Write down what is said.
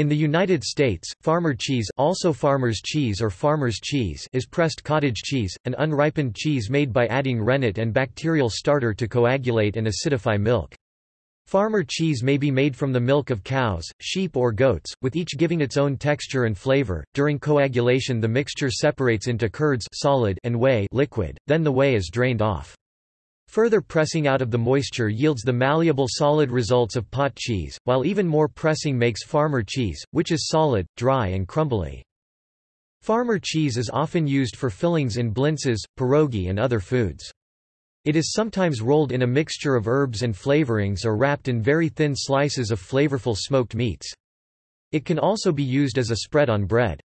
In the United States, farmer cheese, also farmer's cheese or farmer's cheese is pressed cottage cheese, an unripened cheese made by adding rennet and bacterial starter to coagulate and acidify milk. Farmer cheese may be made from the milk of cows, sheep or goats, with each giving its own texture and flavor. During coagulation the mixture separates into curds solid and whey liquid, then the whey is drained off. Further pressing out of the moisture yields the malleable solid results of pot cheese, while even more pressing makes farmer cheese, which is solid, dry and crumbly. Farmer cheese is often used for fillings in blintzes, pierogi and other foods. It is sometimes rolled in a mixture of herbs and flavorings or wrapped in very thin slices of flavorful smoked meats. It can also be used as a spread on bread.